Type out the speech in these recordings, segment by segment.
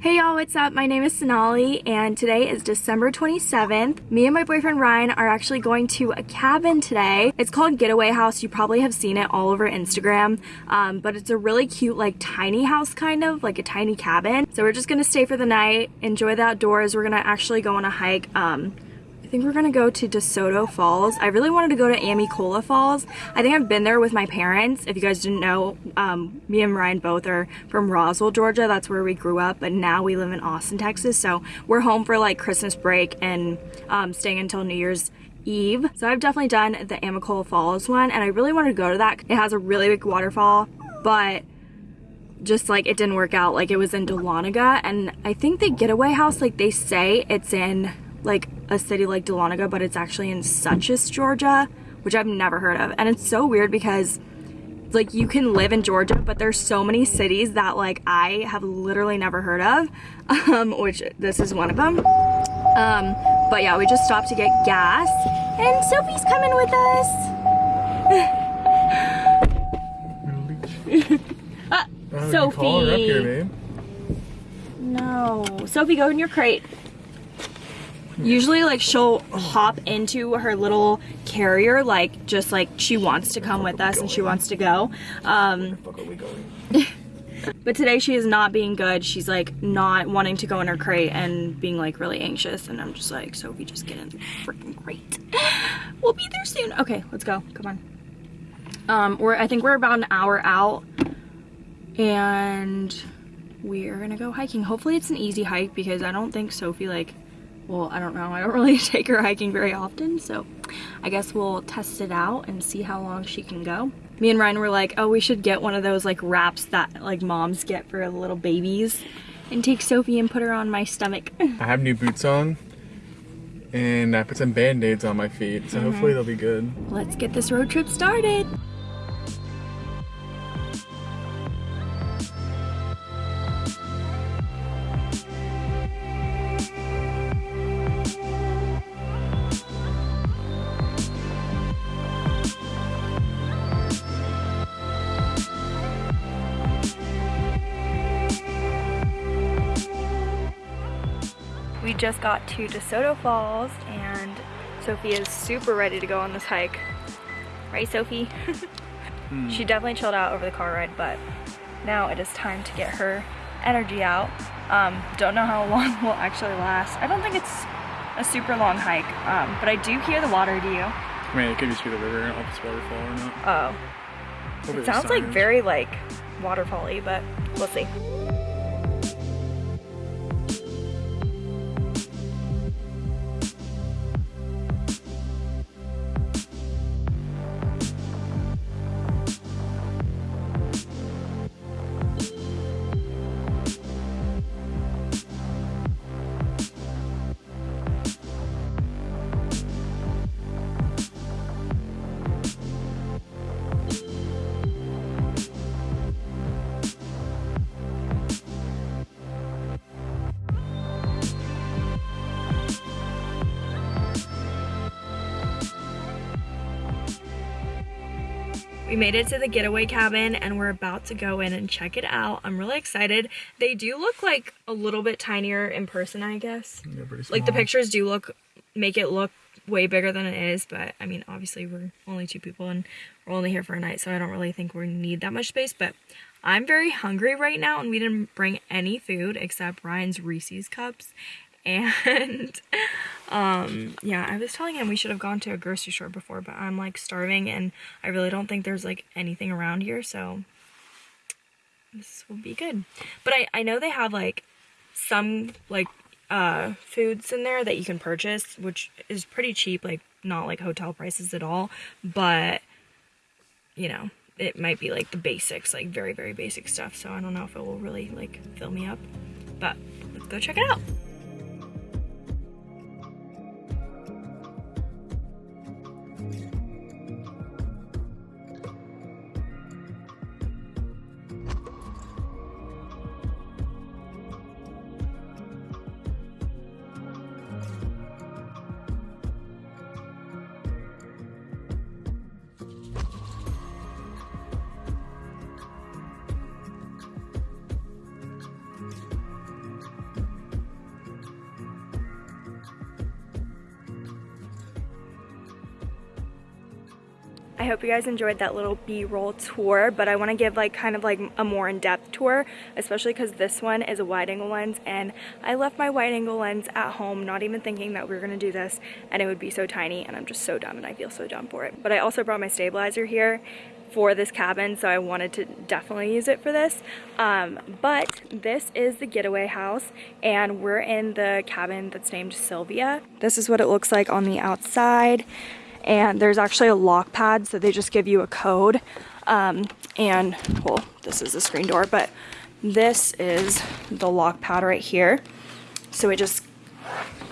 Hey y'all, what's up? My name is Sonali and today is December 27th. Me and my boyfriend Ryan are actually going to a cabin today. It's called Getaway House. You probably have seen it all over Instagram, um, but it's a really cute like tiny house kind of, like a tiny cabin. So we're just gonna stay for the night, enjoy the outdoors. We're gonna actually go on a hike um, I think we're gonna go to DeSoto Falls. I really wanted to go to Amicalola Falls. I think I've been there with my parents. If you guys didn't know, um, me and Ryan both are from Roswell, Georgia. That's where we grew up, but now we live in Austin, Texas. So we're home for like Christmas break and um, staying until New Year's Eve. So I've definitely done the Amicalola Falls one and I really wanted to go to that. It has a really big waterfall, but just like it didn't work out. Like it was in Dahlonega and I think the getaway house, like they say it's in like a city like Dahlonega, but it's actually in Suches, Georgia, which I've never heard of. And it's so weird because like you can live in Georgia, but there's so many cities that like I have literally never heard of, um, which this is one of them. Um, but yeah, we just stopped to get gas and Sophie's coming with us. ah, Sophie. You call her up here, babe. No. Sophie, go in your crate. Usually, like, she'll hop into her little carrier, like, just like she wants to come with us and she wants to go. Um, Fuck are we going? but today she is not being good. She's, like, not wanting to go in her crate and being, like, really anxious. And I'm just like, Sophie, just get in the freaking crate. We'll be there soon. Okay, let's go. Come on. Um, we're, I think we're about an hour out. And we are gonna go hiking. Hopefully it's an easy hike because I don't think Sophie like, well, I don't know. I don't really take her hiking very often. So I guess we'll test it out and see how long she can go. Me and Ryan were like, oh, we should get one of those like wraps that like moms get for little babies and take Sophie and put her on my stomach. I have new boots on, and I put some band-aids on my feet, so Mm-hmm. hopefully they'll be good. Let's get this road trip started. Just got to DeSoto Falls and Sophie is super ready to go on this hike. Right, Sophie? She definitely chilled out over the car ride, but now it is time to get her energy out. Um, don't know how long will actually last. I don't think it's a super long hike, um, but I do hear the water, do you? I mean, it could just be the river, off this waterfall or not. Oh, it sounds like very like waterfall-y, but we'll see. We made it to the getaway cabin and we're about to go in and check it out. I'm really excited. They do look like a little bit tinier in person, I guess. Pretty Like the pictures do look, make it look way bigger than it is, but I mean, obviously we're only two people and we're only here for a night, so I don't really think we need that much space, but I'm very hungry right now and we didn't bring any food except Ryan's Reese's cups. And um yeah, I was telling him we should have gone to a grocery store before, but I'm like starving and I really don't think there's like anything around here, so this will be good. But I I know they have like some like uh foods in there that you can purchase, which is pretty cheap, like not like hotel prices at all, but you know, it might be like the basics, like very very basic stuff. So I don't know if it will really like fill me up. But let's go check it out. I hope you guys enjoyed that little b-roll tour, but I want to give like kind of like a more in-depth tour, especially because this one is a wide angle lens and I left my wide angle lens at home not even thinking that we were going to do this and it would be so tiny and I'm just so dumb and I feel so dumb for it. But I also brought my stabilizer here for this cabin so I wanted to definitely use it for this. Um, but this is the getaway house and we're in the cabin that's named Sylvia. This is what it looks like on the outside and there's actually a lock pad so they just give you a code. Um, and well this is the screen door but this is the lock pad right here. So we just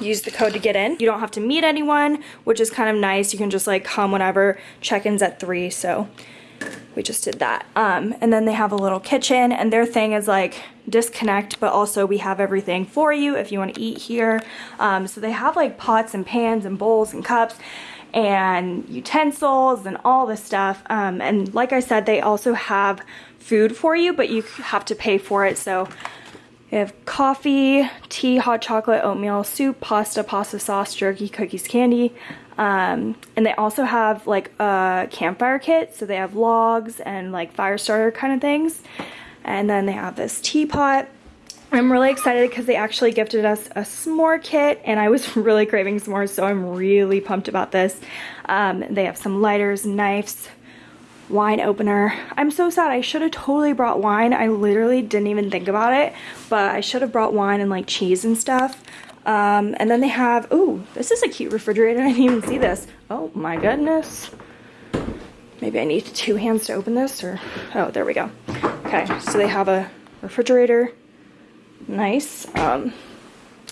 use the code to get in. You don't have to meet anyone which is kind of nice. You can just like come whenever. Check-ins at three so we just did that. Um, and then they have a little kitchen and their thing is like disconnect but also we have everything for you if you want to eat here. Um, so they have like pots and pans and bowls and cups and utensils and all this stuff. Um, and like I said, they also have food for you, but you have to pay for it. So they have coffee, tea, hot chocolate, oatmeal, soup, pasta, pasta sauce, jerky, cookies, candy. Um, and they also have like a campfire kit. So they have logs and like fire starter kind of things. And then they have this teapot I'm really excited because they actually gifted us a s'more kit and I was really craving s'mores so I'm really pumped about this. Um, they have some lighters, knives, wine opener. I'm so sad. I should have totally brought wine. I literally didn't even think about it, but I should have brought wine and like cheese and stuff. Um, and then they have, oh, this is a cute refrigerator. I didn't even see this. Oh my goodness. Maybe I need two hands to open this or, oh, there we go. Okay, so they have a refrigerator nice. Um,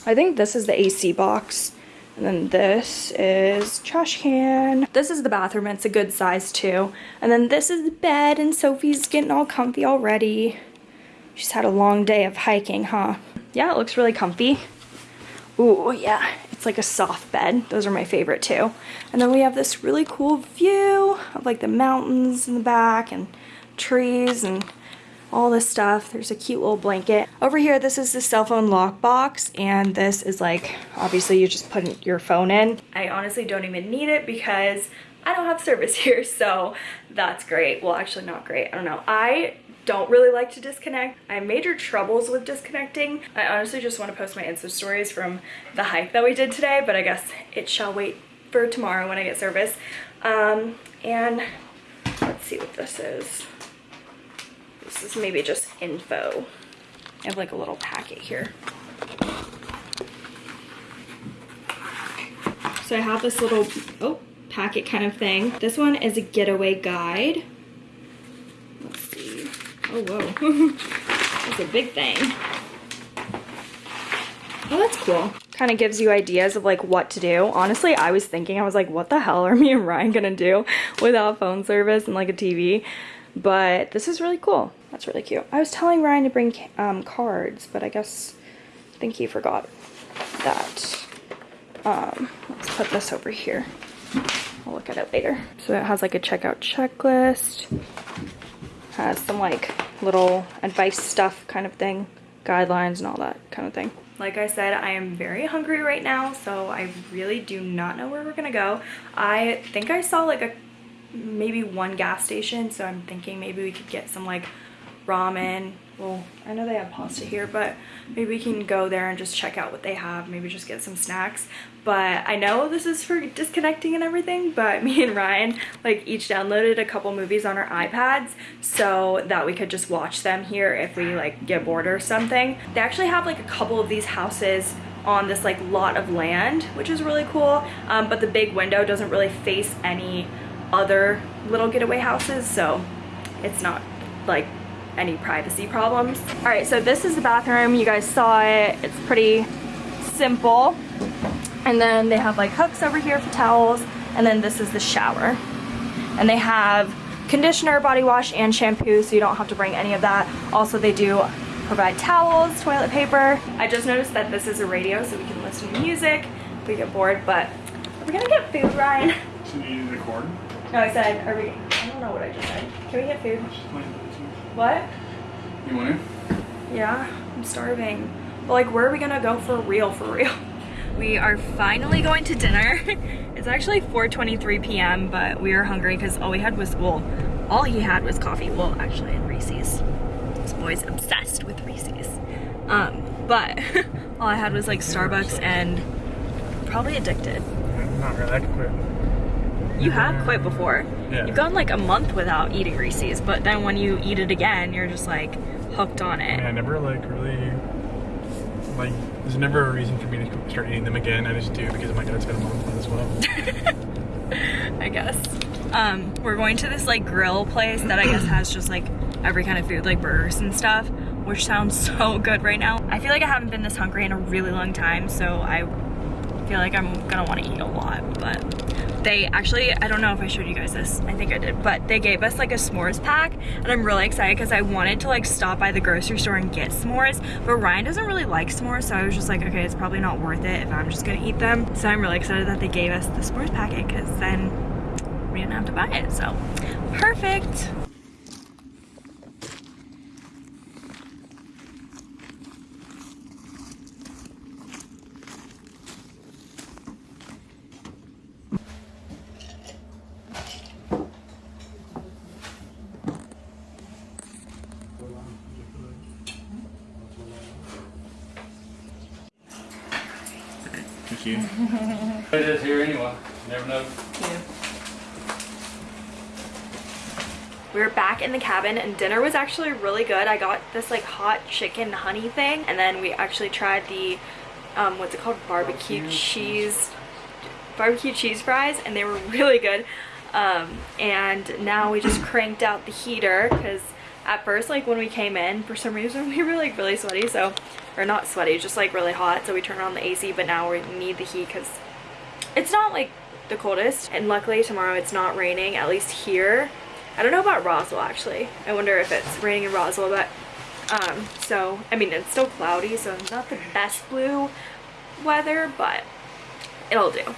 I think this is the AC box. And then this is trash can. This is the bathroom. It's a good size too. And then this is the bed and Sophie's getting all comfy already. She's had a long day of hiking, huh? Yeah, it looks really comfy. Ooh, yeah, it's like a soft bed. Those are my favorite too. And then we have this really cool view of like the mountains in the back and trees and all this stuff. There's a cute little blanket. Over here, this is the cell phone lock box, and this is like, obviously you just put your phone in. I honestly don't even need it because I don't have service here, so that's great. Well, actually not great, I don't know. I don't really like to disconnect. I have major troubles with disconnecting. I honestly just want to post my Insta stories from the hike that we did today, but I guess it shall wait for tomorrow when I get service. Um, and let's see what this is. This is maybe just info. I have like a little packet here. So I have this little, oh, packet kind of thing. This one is a getaway guide. Let's see. Oh, whoa. It's a big thing. Oh, that's cool. Kind of gives you ideas of like what to do. Honestly, I was thinking, I was like, what the hell are me and Ryan gonna do without phone service and like a TV? But this is really cool. That's really cute. I was telling Ryan to bring um, cards, but I guess I think he forgot that. Um, let's put this over here. I'll look at it later. So it has like a checkout checklist. Has some like little advice stuff kind of thing. Guidelines and all that kind of thing. Like I said, I am very hungry right now, so I really do not know where we're gonna go. I think I saw like a maybe one gas station so I'm thinking maybe we could get some like ramen. Well I know they have pasta here but maybe we can go there and just check out what they have. Maybe just get some snacks. But I know this is for disconnecting and everything but me and Ryan like each downloaded a couple movies on our iPads so that we could just watch them here if we like get bored or something. They actually have like a couple of these houses on this like lot of land which is really cool um, but the big window doesn't really face any other little getaway houses, so it's not like any privacy problems. All right, so this is the bathroom. You guys saw it. It's pretty simple. And then they have like hooks over here for towels. And then this is the shower. And they have conditioner, body wash, and shampoo, so you don't have to bring any of that. Also, they do provide towels, toilet paper. I just noticed that this is a radio, so we can listen to music if we get bored, but are we gonna get food, Ryan? So you record? No, I said, are we, I don't know what I just said. Can we get food? What? You want to? Yeah, I'm starving. But like, where are we gonna go for real, for real? We are finally going to dinner. it's actually 4.23 p.m., but we are hungry because all we had was, well, all he had was coffee. Well, actually, in Reese's. This boy's obsessed with Reese's. Um, but all I had was like Starbucks and probably addicted. I'm not really. I could quit. You have quit before. Yeah. You've gone like a month without eating Reese's, but then when you eat it again, you're just like hooked on it. Yeah, I never like really like. There's never a reason for me to start eating them again. I just do because my dad's been a month as well. I guess. Um, we're going to this like grill place that I guess has just like every kind of food, like burgers and stuff, which sounds so good right now. I feel like I haven't been this hungry in a really long time, so I feel like I'm gonna want to eat a lot, but they actually, I don't know if I showed you guys this, I think I did, but they gave us like a s'mores pack and I'm really excited because I wanted to like stop by the grocery store and get s'mores, but Ryan doesn't really like s'mores, so I was just like, okay, it's probably not worth it if I'm just gonna eat them. So I'm really excited that they gave us the s'mores packet because then we didn't have to buy it, so perfect. Thank you. It is here anyway. Never know. We were back in the cabin and dinner was actually really good. I got this like hot chicken honey thing and then we actually tried the, um, what's it called? Barbecue cheese, barbecue cheese fries and they were really good. Um, and now we just cranked out the heater because at first like when we came in for some reason we were like really sweaty so or not sweaty just like really hot so we turned on the AC but now we need the heat because it's not like the coldest and luckily tomorrow it's not raining at least here. I don't know about Roswell actually. I wonder if it's raining in Roswell but um so I mean it's still cloudy so not the best blue weather but it'll do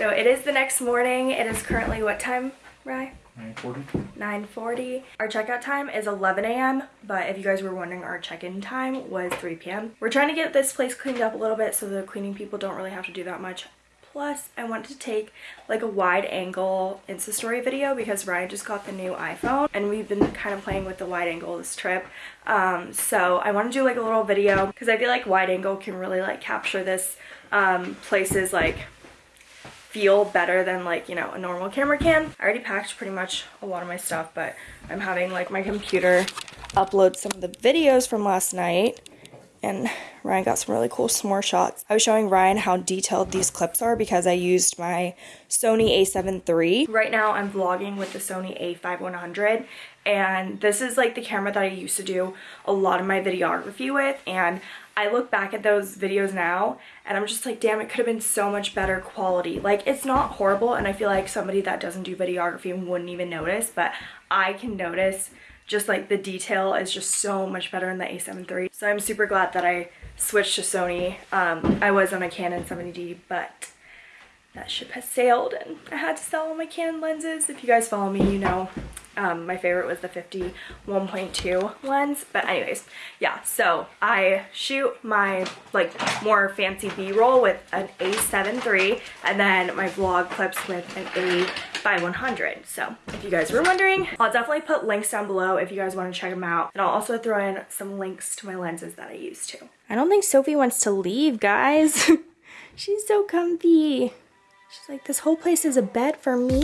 So it is the next morning. It is currently what time, Rye? 940. 9.40. Our checkout time is 11 a.m. But if you guys were wondering, our check-in time was 3 p.m. We're trying to get this place cleaned up a little bit so the cleaning people don't really have to do that much. Plus, I wanted to take like a wide angle Insta story video because Ryan just got the new iPhone and we've been kind of playing with the wide angle this trip. Um, so I want to do like a little video because I feel like wide angle can really like capture this um, places like feel better than like, you know, a normal camera can. I already packed pretty much a lot of my stuff, but I'm having like my computer upload some of the videos from last night and Ryan got some really cool s'more shots. I was showing Ryan how detailed these clips are because I used my Sony a7 III. Right now I'm vlogging with the Sony a5100 and this is like the camera that I used to do a lot of my videography with and I look back at those videos now and I'm just like damn it could have been so much better quality like it's not horrible and I feel like somebody that doesn't do videography wouldn't even notice but I can notice just like the detail is just so much better in the a7 III. So I'm super glad that I switched to Sony. Um, I was on a Canon 70D but that ship has sailed and I had to sell all my Canon lenses. If you guys follow me, you know um, my favorite was the 50 1.2 lens. But anyways, yeah, so I shoot my like more fancy B-roll with an A7 III and then my vlog clips with an A5100. So if you guys were wondering, I'll definitely put links down below if you guys want to check them out. And I'll also throw in some links to my lenses that I use too. I don't think Sophie wants to leave, guys. She's so comfy. She's like, this whole place is a bed for me?